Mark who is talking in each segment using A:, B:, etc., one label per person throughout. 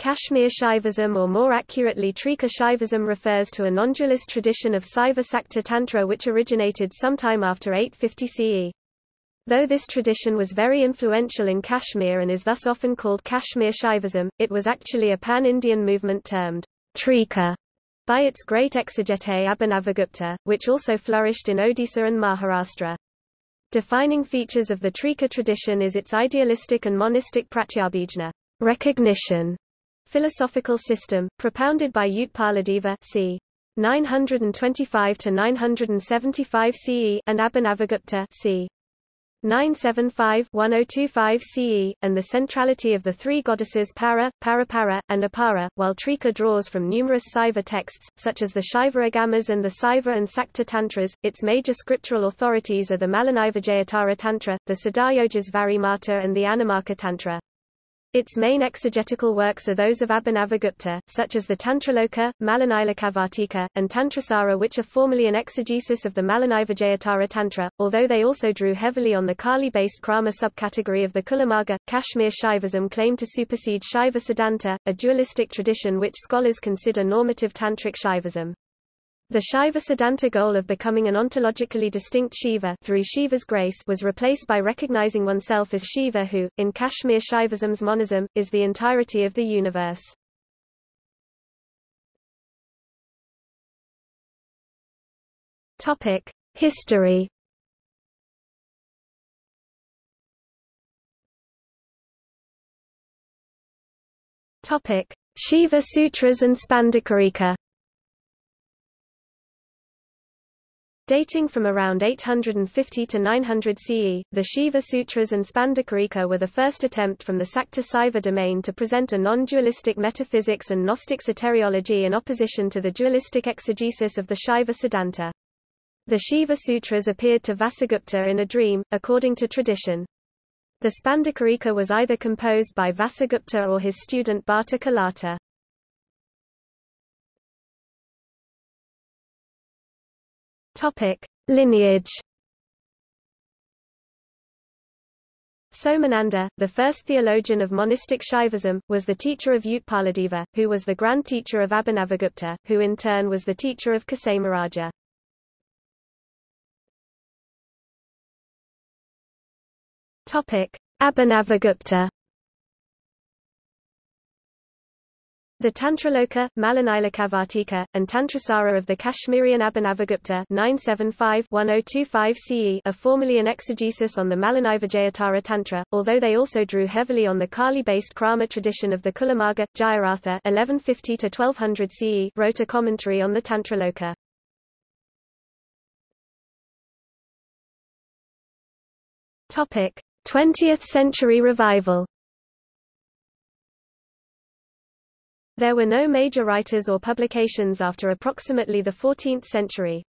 A: Kashmir Shaivism or more accurately Trika Shaivism refers to a non-dualist tradition of Saiva Sakta Tantra which originated sometime after 850 CE. Though this tradition was very influential in Kashmir and is thus often called Kashmir Shaivism, it was actually a pan-Indian movement termed Trika by its great exegete Abhinavagupta, which also flourished in Odisha and Maharashtra. Defining features of the Trika tradition is its idealistic and monistic pratyabhijna recognition philosophical system, propounded by Utpaladeva c. 925–975 CE and Abhinavagupta c. 975-1025 CE, and the centrality of the three goddesses Para, Parapara, and Apara, while Trika draws from numerous Saiva texts, such as the Shaiva Agamas and the Saiva and Sakta Tantras. Its major scriptural authorities are the Malinivijayottara Tantra, the Siddhayogesvarimata and the Anamaka Tantra. Its main exegetical works are those of Abhinavagupta, such as the Tantraloka, Malinislokavartika, and Tantrasara which are formally an exegesis of the Malinivijayottara Tantra, although they also drew heavily on the Kali-based Krama subcategory of the Kulamarga. Kashmir Shaivism claimed to supersede Shaiva Siddhanta, a dualistic tradition which scholars consider normative Tantric Shaivism. The Shaiva Siddhanta goal of becoming an ontologically distinct Shiva through Shiva's grace was replaced by recognizing oneself as Shiva who, in Kashmir Shaivism's monism, is the entirety of the universe. History. Shiva Sutras and Spandakarika. Dating from around 850 to 900 CE, the Shiva Sutras and Spandakarika were the first attempt from the Sakta Saiva domain to present a non-dualistic metaphysics and Gnostic soteriology in opposition to the dualistic exegesis of the Shaiva Siddhanta. The Shiva Sutras appeared to Vasugupta in a dream, according to tradition. The Spandakarika was either composed by Vasugupta or his student Bhatta Kalata. Topic: Lineage. Somananda, the first theologian of monistic Shaivism, was the teacher of Utpaladeva, who was the grand teacher of Abhinavagupta, who in turn was the teacher of Kshemaraja. Topic: Abhinavagupta The Tantraloka, Malinislokavartika, and Tantrasara of the Kashmirian Abhinavagupta 975-1025 CE are formally an exegesis on the Malinivijayottara Tantra, although they also drew heavily on the Kali-based Krama tradition of the Kulamarga. Jayaratha 1150-1200 CE wrote a commentary on the Tantraloka. Topic: 20th century revival There were no major writers or publications after approximately the 14th century.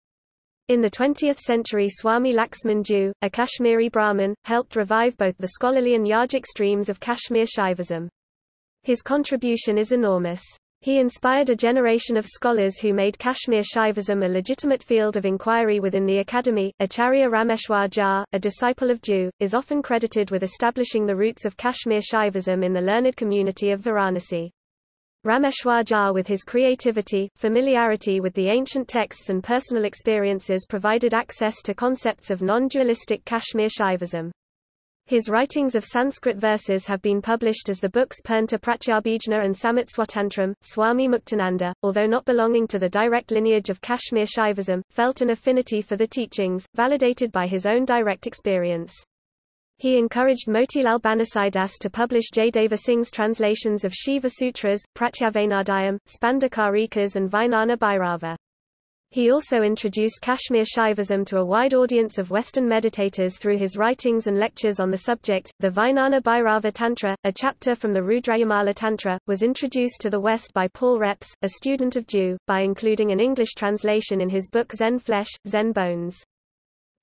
A: In the 20th century Swami Laxman Joo, a Kashmiri Brahmin, helped revive both the scholarly and yogic streams of Kashmir Shaivism. His contribution is enormous. He inspired a generation of scholars who made Kashmir Shaivism a legitimate field of inquiry within the academy. Acharya Rameshwar Jha, a disciple of Joo, is often credited with establishing the roots of Kashmir Shaivism in the learned community of Varanasi. Rameshwar Jha with his creativity, familiarity with the ancient texts and personal experiences provided access to concepts of non-dualistic Kashmir Shaivism. His writings of Sanskrit verses have been published as the books Purnta Pratyabhijna and Samit Swatantram. Swami Muktananda, although not belonging to the direct lineage of Kashmir Shaivism, felt an affinity for the teachings, validated by his own direct experience. He encouraged Motilal Banarsidass to publish Jaydeva Singh's translations of Shiva Sutras, Pratyabhijnahrdayam, Spandakarikas and Vijnana Bhairava. He also introduced Kashmir Shaivism to a wide audience of Western meditators through his writings and lectures on the subject. The Vijnana Bhairava Tantra, a chapter from the Rudrayamala Tantra, was introduced to the West by Paul Reps, a student of Joo, by including an English translation in his book Zen Flesh, Zen Bones.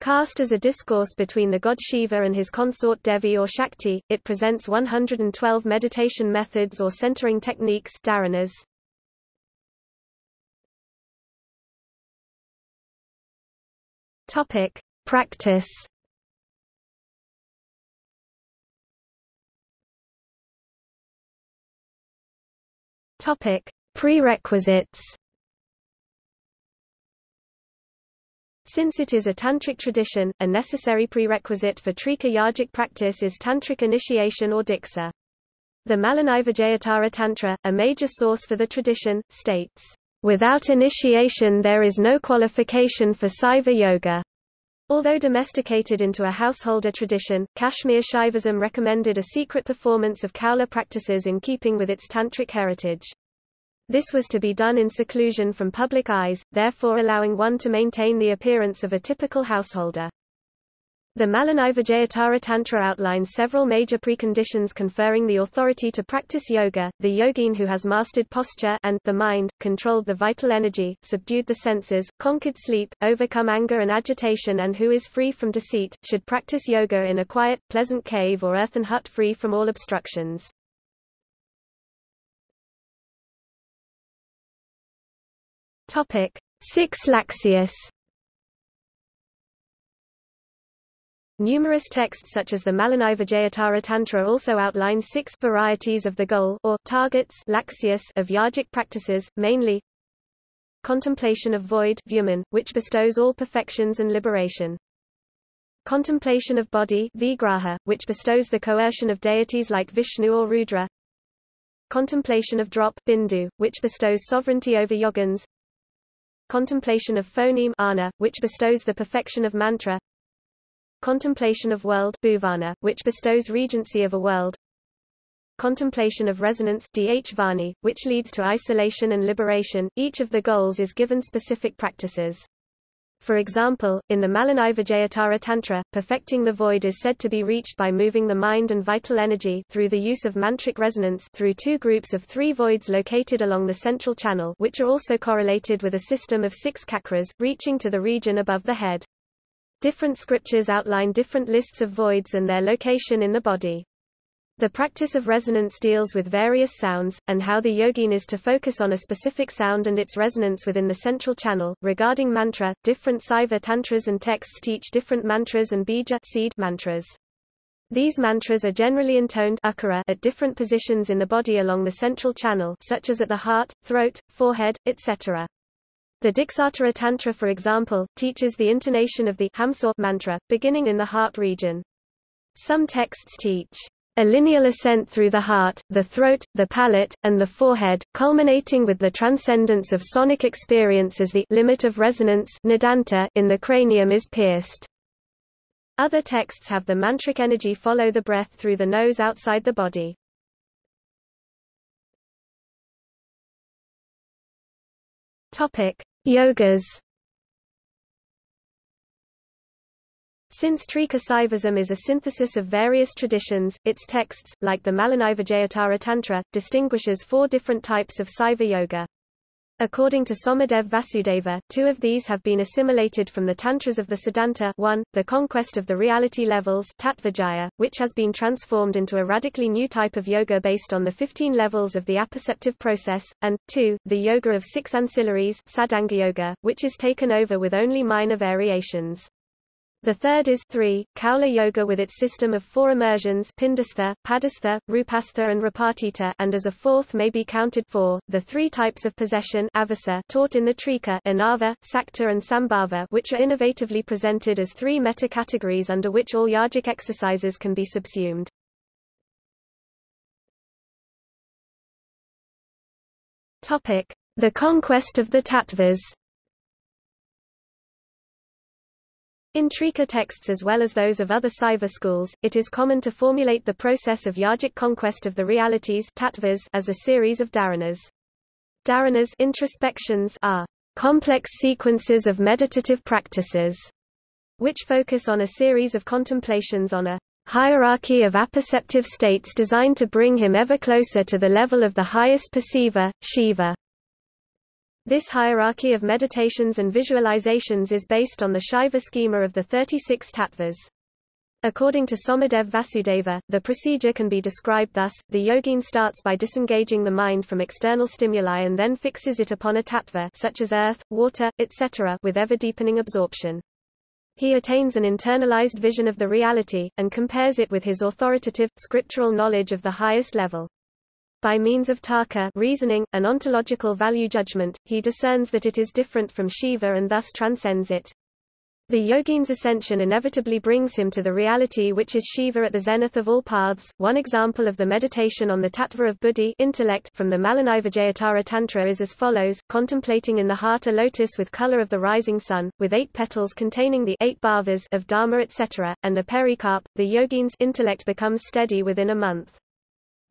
A: Cast as a discourse between the god Shiva and his consort Devi or Shakti, it presents 112 meditation methods or centering techniques dharanas. Topic: Practice. Topic: Prerequisites. Since it is a tantric tradition, a necessary prerequisite for Trika yogic practice is tantric initiation or diksha. The Malinivijayottara Tantra, a major source for the tradition, states, Without initiation there is no qualification for Saiva Yoga. Although domesticated into a householder tradition, Kashmir Shaivism recommended a secret performance of Kaula practices in keeping with its tantric heritage. This was to be done in seclusion from public eyes, therefore allowing one to maintain the appearance of a typical householder. The Malinivijayottara Tantra outlines several major preconditions conferring the authority to practice yoga. The yogin who has mastered posture and the mind, controlled the vital energy, subdued the senses, conquered sleep, overcome anger and agitation and who is free from deceit, should practice yoga in a quiet, pleasant cave or earthen hut free from all obstructions. Topic 6 Laksyas Numerous texts such as the Malinivijayottara Tantra also outline six varieties of the goal or targets laksyas of yogic practices, mainly contemplation of void vyoman, which bestows all perfections and liberation. Contemplation of body vigraha, which bestows the coercion of deities like Vishnu or Rudra. Contemplation of drop bindu, which bestows sovereignty over yogins. Contemplation of phoneme ana, which bestows the perfection of mantra. Contemplation of world bhuvana, which bestows regency of a world. Contemplation of resonance dh which leads to isolation and liberation. Each of the goals is given specific practices. For example, in the Malinivijayottara Tantra, perfecting the void is said to be reached by moving the mind and vital energy through the use of mantric resonance through two groups of three voids located along the central channel which are also correlated with a system of six chakras, reaching to the region above the head. Different scriptures outline different lists of voids and their location in the body. The practice of resonance deals with various sounds, and how the yogin is to focus on a specific sound and its resonance within the central channel. Regarding mantra, different Saiva tantras and texts teach different mantras and bija seed mantras. These mantras are generally intoned at different positions in the body along the central channel such as at the heart, throat, forehead, etc. The Diksottara Tantra for example, teaches the intonation of the Hamsa mantra, beginning in the heart region. Some texts teach a lineal ascent through the heart, the throat, the palate, and the forehead, culminating with the transcendence of sonic experience as the limit of resonance in the cranium is pierced. Other texts have the mantric energy follow the breath through the nose outside the body. Topic: Yogas Since Trika Saivism is a synthesis of various traditions, its texts, like the Malinivijayottara Tantra, distinguishes four different types of Saiva yoga. According to Somadev Vasudeva, two of these have been assimilated from the Tantras of the Siddhanta 1, the conquest of the reality levels Tattvajaya, which has been transformed into a radically new type of yoga based on the 15 levels of the apperceptive process, and 2, the yoga of six ancillaries Sadanga yoga, which is taken over with only minor variations. The third is 3, Kaula Yoga with its system of four immersions Pindastha, Padastha, Rupastha and Rupatita and as a fourth may be counted for, the three types of possession avesa taught in the Trika Anava, Sakta and Sambhava which are innovatively presented as three meta-categories under which all yogic exercises can be subsumed. The conquest of the tattvas In Trika texts as well as those of other Saiva schools, it is common to formulate the process of yogic conquest of the realities tattvas as a series of dharanas. Dharanas introspections are complex sequences of meditative practices, which focus on a series of contemplations on a hierarchy of apperceptive states designed to bring him ever closer to the level of the highest perceiver, Shiva. This hierarchy of meditations and visualizations is based on the Shaiva schema of the 36 tattvas. According to Somadev Vasudeva, the procedure can be described thus, the yogin starts by disengaging the mind from external stimuli and then fixes it upon a tattva such as earth, water, etc. with ever-deepening absorption. He attains an internalized vision of the reality, and compares it with his authoritative, scriptural knowledge of the highest level. By means of tarka reasoning, an ontological value judgment, he discerns that it is different from Shiva and thus transcends it. The yogine's ascension inevitably brings him to the reality which is Shiva at the zenith of all paths. One example of the meditation on the tattva of buddhi intellect from the Malinivijayottara Tantra is as follows, contemplating in the heart a lotus with color of the rising sun, with eight petals containing the eight bhavas of dharma etc., and a pericarp, the yogine's intellect becomes steady within a month.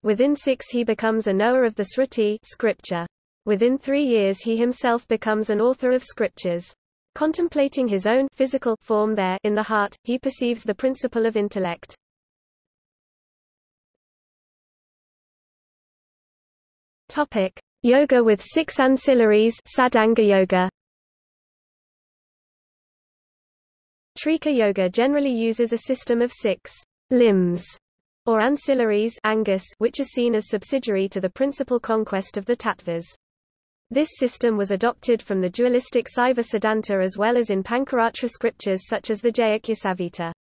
A: Within six he becomes a knower of the sruti scripture. Within three years he himself becomes an author of scriptures. Contemplating his own physical form there in the heart, he perceives the principle of intellect. Topic: Yoga with six ancillaries Sadanga Yoga. Trika Yoga generally uses a system of six limbs or ancillaries angas, which are seen as subsidiary to the principal conquest of the tattvas. This system was adopted from the dualistic Saiva Siddhanta as well as in Pancaratra scriptures such as the Jayakhya Samhita.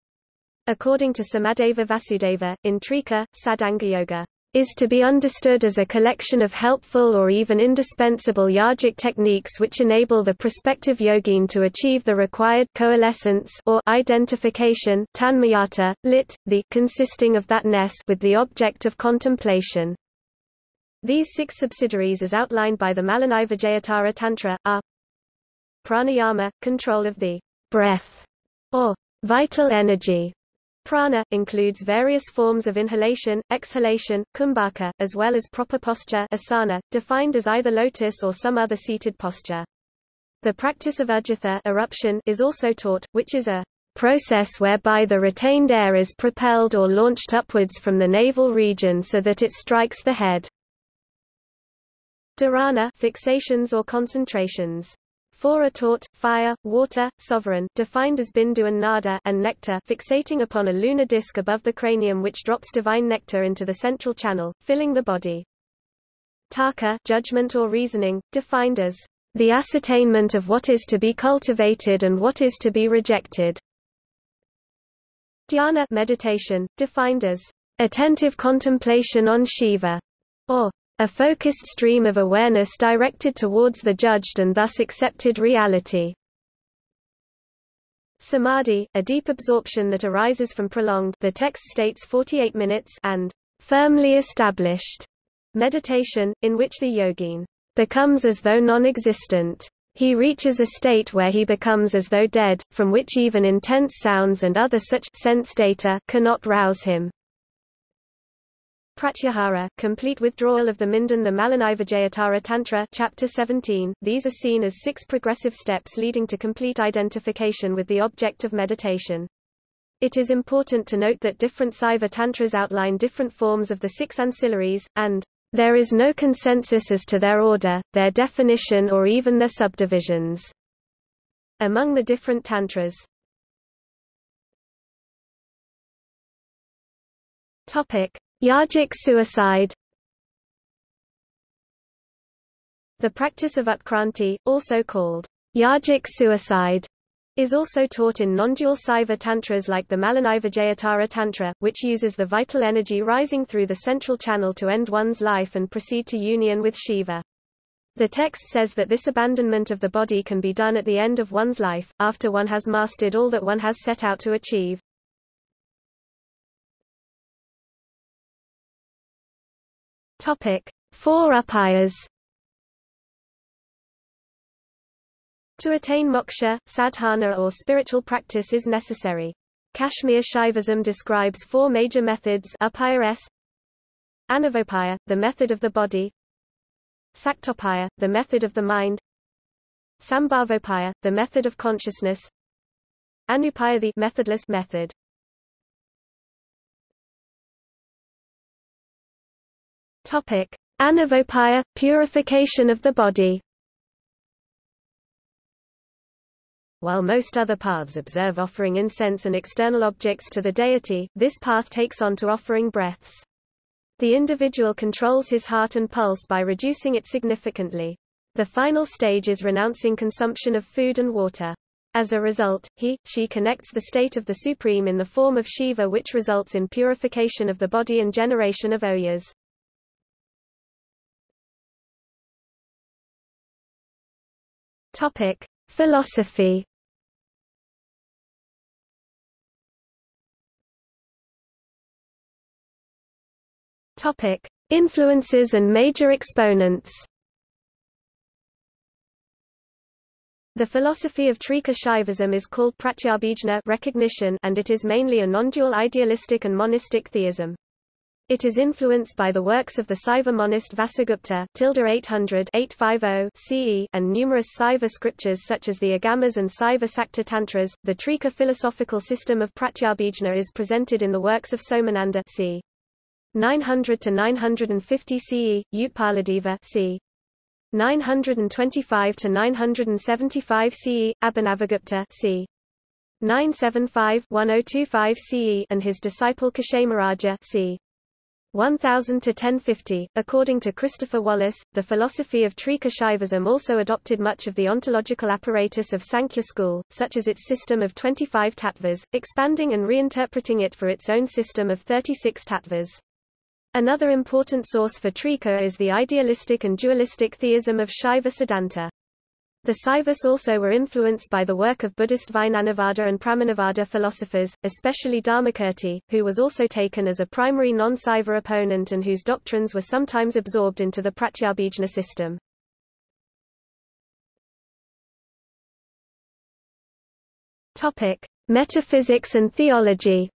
A: According to Somadeva Vasudeva, in Trika, Sadanga Yoga is to be understood as a collection of helpful or even indispensable yogic techniques which enable the prospective yogin to achieve the required coalescence or identification tanmayata, lit, the consisting of that ness with the object of contemplation. These six subsidiaries as outlined by the Malinivijayottara Tantra, are pranayama, control of the breath, or vital energy. Prana, includes various forms of inhalation, exhalation, kumbhaka, as well as proper posture asana, defined as either lotus or some other seated posture. The practice of ujjatha eruption is also taught, which is a process whereby the retained air is propelled or launched upwards from the navel region so that it strikes the head. Dharana fixations or concentrations. Four are taught, fire, water, sovereign defined as bindu and nada and nectar fixating upon a lunar disk above the cranium which drops divine nectar into the central channel, filling the body. Tarka judgment or reasoning, defined as the ascertainment of what is to be cultivated and what is to be rejected. Dhyana meditation, defined as attentive contemplation on Shiva, or a focused stream of awareness directed towards the judged and thus accepted reality. Samadhi, a deep absorption that arises from prolonged the text states 48 minutes and firmly established meditation, in which the yogin becomes as though non-existent. He reaches a state where he becomes as though dead, from which even intense sounds and other such sense data cannot rouse him. Pratyahara, complete withdrawal of the Minden the Malinivijayottara Tantra chapter 17, these are seen as six progressive steps leading to complete identification with the object of meditation. It is important to note that different Saiva Tantras outline different forms of the six ancillaries, and there is no consensus as to their order, their definition or even their subdivisions among the different Tantras. Topic. Yogic suicide The practice of utkranti, also called yogic suicide, is also taught in non-dual Saiva tantras like the Malinivijayottara Tantra, which uses the vital energy rising through the central channel to end one's life and proceed to union with Shiva. The text says that this abandonment of the body can be done at the end of one's life, after one has mastered all that one has set out to achieve. Topic: Four upayas. To attain moksha, sadhana or spiritual practice is necessary. Kashmir Shaivism describes four major methods upaya s, Anavopaya, the method of the body, Saktopaya, the method of the mind, Sambhavopaya, the method of consciousness, Anupaya the methodless method. Topic: Anavopaya, purification of the body. While most other paths observe offering incense and external objects to the deity, this path takes on to offering breaths. The individual controls his heart and pulse by reducing it significantly. The final stage is renouncing consumption of food and water. As a result, he, she connects the state of the Supreme in the form of Shiva which results in purification of the body and generation of ojas. Topic: Philosophy. Topic: Influences and major exponents. The philosophy of Trika Shaivism is called pratyabhijna recognition and it is mainly a non-dual idealistic and monistic theism. It is influenced by the works of the Saiva monist Vasugupta 800 CE and numerous Saiva scriptures such as the Agamas and Saiva Sakta Tantras. The Trika philosophical system of pratyabhijna is presented in the works of Somananda c. 900 to 950 CE, Utpaladeva c. 925 to 975 CE, Abhinavagupta c. 975-1025 CE and his disciple Kshemaraja c. 1000 to 1050. According to Christopher Wallis, the philosophy of Trika Shaivism also adopted much of the ontological apparatus of Sankhya school, such as its system of 25 tattvas, expanding and reinterpreting it for its own system of 36 tattvas. Another important source for Trika is the idealistic and dualistic theism of Shaiva Siddhanta. The Saivas also were influenced by the work of Buddhist Vijnanavada and Pramanavada philosophers, especially Dharmakirti, who was also taken as a primary non-Saiva opponent and whose doctrines were sometimes absorbed into the Pratyabhijna system. Topic: Metaphysics and theology.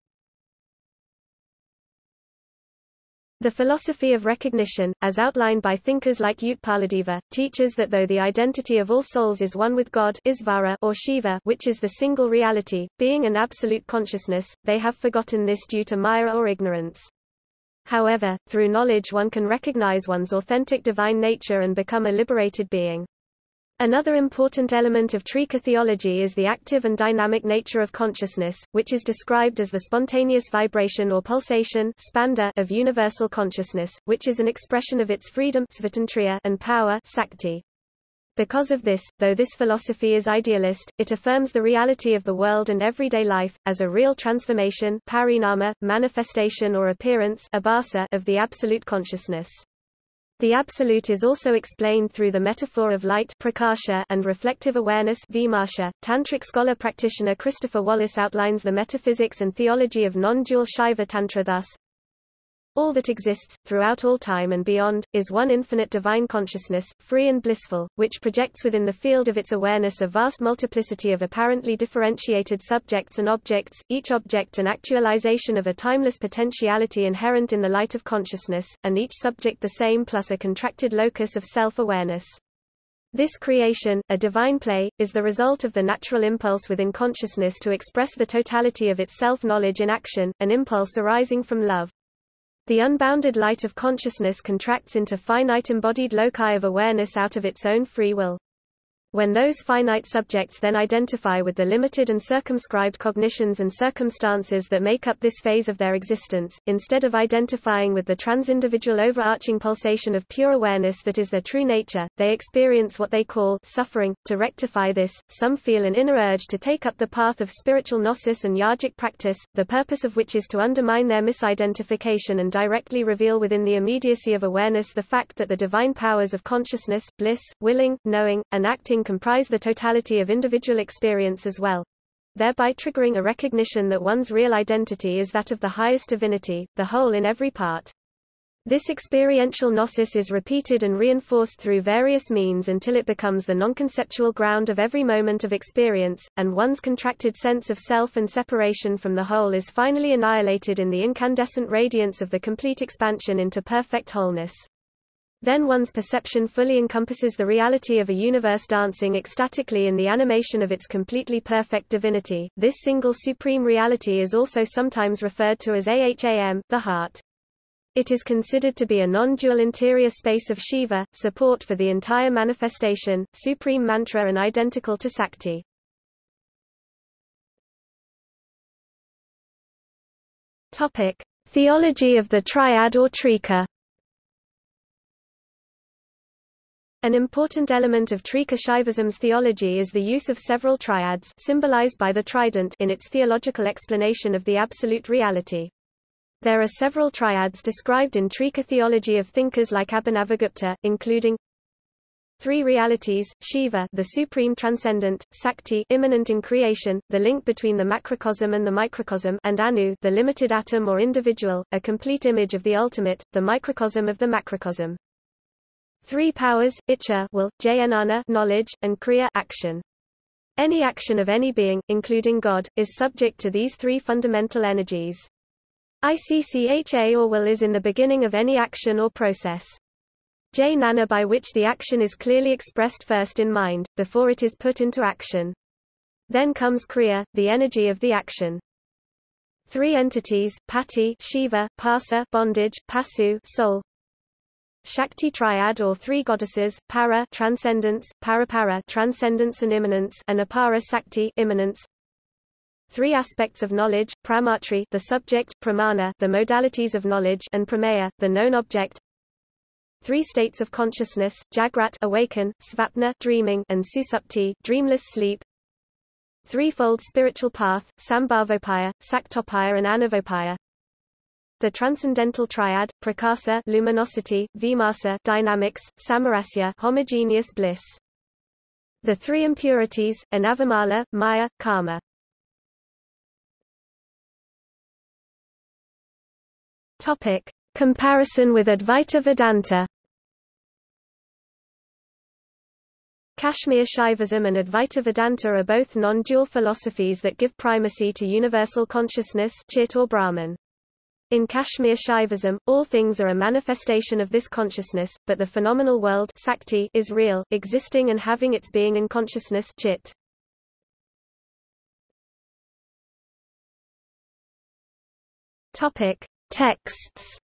A: The philosophy of recognition, as outlined by thinkers like Utpaladeva, teaches that though the identity of all souls is one with God Isvara or Shiva which is the single reality, being an absolute consciousness, they have forgotten this due to Maya or ignorance. However, through knowledge one can recognize one's authentic divine nature and become a liberated being. Another important element of Trika theology is the active and dynamic nature of consciousness, which is described as the spontaneous vibration or pulsation of universal consciousness, which is an expression of its freedom and power Because of this, though this philosophy is idealist, it affirms the reality of the world and everyday life, as a real transformation parinama, manifestation or appearance of the absolute consciousness. The absolute is also explained through the metaphor of light prakasha and reflective awareness vimarsha. Tantric scholar practitioner Christopher Wallis outlines the metaphysics and theology of non-dual Shaiva Tantra thus, all that exists, throughout all time and beyond, is one infinite divine consciousness, free and blissful, which projects within the field of its awareness a vast multiplicity of apparently differentiated subjects and objects, each object an actualization of a timeless potentiality inherent in the light of consciousness, and each subject the same plus a contracted locus of self-awareness. This creation, a divine play, is the result of the natural impulse within consciousness to express the totality of its self-knowledge in action, an impulse arising from love. The unbounded light of consciousness contracts into finite embodied loci of awareness out of its own free will. When those finite subjects then identify with the limited and circumscribed cognitions and circumstances that make up this phase of their existence, instead of identifying with the transindividual overarching pulsation of pure awareness that is their true nature, they experience what they call suffering. To rectify this, some feel an inner urge to take up the path of spiritual gnosis and yogic practice, the purpose of which is to undermine their misidentification and directly reveal within the immediacy of awareness the fact that the divine powers of consciousness, bliss, willing, knowing, and acting comprise the totality of individual experience as well thereby triggering a recognition that one's real identity is that of the highest divinity, the whole in every part. This experiential gnosis is repeated and reinforced through various means until it becomes the non-conceptual ground of every moment of experience, and one's contracted sense of self and separation from the whole is finally annihilated in the incandescent radiance of the complete expansion into perfect wholeness. Then one's perception fully encompasses the reality of a universe dancing ecstatically in the animation of its completely perfect divinity. This single supreme reality is also sometimes referred to as Aham, the heart. It is considered to be a non-dual interior space of Shiva, support for the entire manifestation, supreme mantra and identical to Sakti. Topic: Theology of the Triad or Trika An important element of Trika Shaivism's theology is the use of several triads symbolized by the trident in its theological explanation of the absolute reality. There are several triads described in Trika theology of thinkers like Abhinavagupta, including Three realities, Shiva the supreme transcendent, Sakti immanent in creation, the link between the macrocosm and the microcosm and Anu the limited atom or individual, a complete image of the ultimate, the microcosm of the macrocosm. Three powers, Icha will, Jnana knowledge, and Kriya action. Any action of any being, including God, is subject to these three fundamental energies. ICCHA or will is in the beginning of any action or process. Jnana by which the action is clearly expressed first in mind, before it is put into action. Then comes Kriya, the energy of the action. Three entities, Pati Shiva, Pasa bondage, Pasu soul. Shakti triad or three goddesses, Para transcendence, Parapara transcendence and immanence, and Apara Sakti immanence. Three aspects of knowledge, Pramatri the subject, Pramana the modalities of knowledge, and Prameya the known object. Three states of consciousness, Jagrat awaken, Svapna dreaming, and Susupti dreamless sleep. Threefold spiritual path, Sambhavopaya, Saktopaya and Anavopaya. The transcendental triad, Prakasa luminosity, Vimarsa dynamics, Samarasya homogeneous bliss. The three impurities, Anavamala, Maya, Karma. Topic: Comparison with Advaita Vedanta Kashmir Shaivism and Advaita Vedanta are both non-dual philosophies that give primacy to universal consciousness Chit or Brahman. In Kashmir Shaivism, all things are a manifestation of this consciousness, but the phenomenal world Sakti is real, existing and having its being in consciousness Chit. Topic: Texts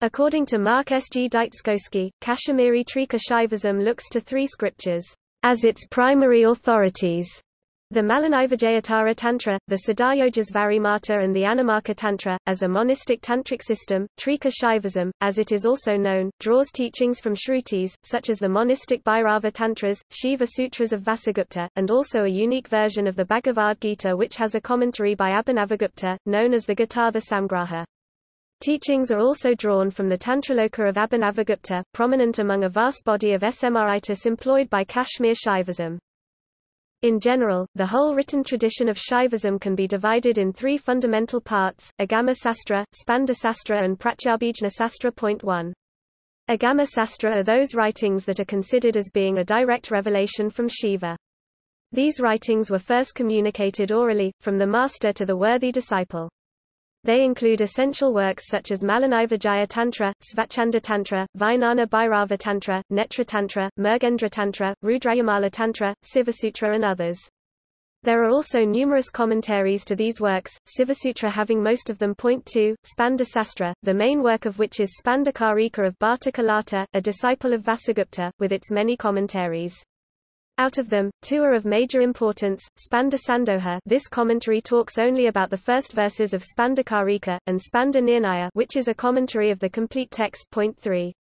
A: According to Mark S. G. Dyczkowski, Kashmiri Trika Shaivism looks to three scriptures as its primary authorities. The Malinivijayottara Tantra, the Siddhayojasvari Mata and the Anamaka Tantra, as a monistic tantric system, Trika Shaivism, as it is also known, draws teachings from Shrutis, such as the monistic Bhairava Tantras, Shiva Sutras of Vasugupta, and also a unique version of the Bhagavad Gita which has a commentary by Abhinavagupta, known as the Gitartha Samgraha. Teachings are also drawn from the Tantraloka of Abhinavagupta, prominent among a vast body of Smritis employed by Kashmir Shaivism. In general, the whole written tradition of Shaivism can be divided in three fundamental parts, Agama Sastra, Spanda Sastra and Pratyabhijna Sastra. Point 1. Agama Sastra are those writings that are considered as being a direct revelation from Shiva. These writings were first communicated orally, from the master to the worthy disciple. They include essential works such as Malinivijaya Tantra, Svachanda Tantra, Vijnana Bhairava Tantra, Netra Tantra, Mrgendra Tantra, Rudrayamala Tantra, Sivasutra and others. There are also numerous commentaries to these works, Sivasutra having most of them. Point 2, Spanda Sastra, the main work of which is Spanda of Bhatta Kalata, a disciple of Vasugupta, with its many commentaries. Out of them, two are of major importance, Spanda Sandoha this commentary talks only about the first verses of Spanda Karika, and Spanda Nirnaya which is a commentary of the complete text. Point 3.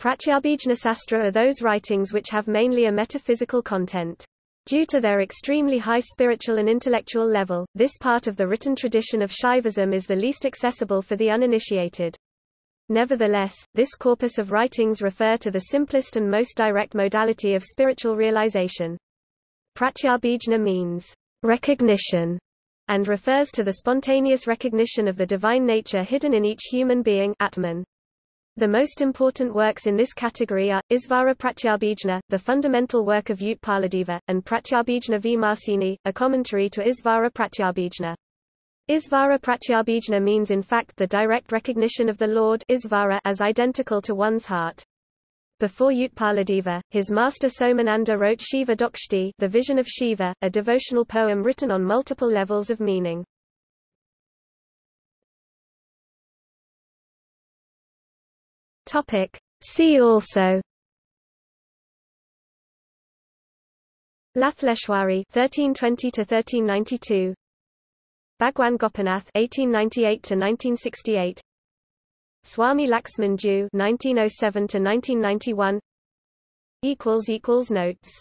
A: Pratyabhijna Sastra are those writings which have mainly a metaphysical content. Due to their extremely high spiritual and intellectual level, this part of the written tradition of Shaivism is the least accessible for the uninitiated. Nevertheless, this corpus of writings refer to the simplest and most direct modality of spiritual realization. Pratyabhijna means recognition and refers to the spontaneous recognition of the divine nature hidden in each human being Atman. The most important works in this category are, Isvara Pratyabhijna, the fundamental work of Utpaladeva, and Pratyabhijna Vimarsini, a commentary to Isvara Pratyabhijna. Isvara pratyabhijna means in fact the direct recognition of the Lord Isvara as identical to one's heart. Before Utpaladeva, his master Somananda wrote Shiva Drishti the Vision of Shiva, a devotional poem written on multiple levels of meaning. Topic. See also Lalleshwari 1320 to 1392 Bhagwan Gopinath (1898–1968), Swami Laxman Joo (1907–1991). Equals equals notes.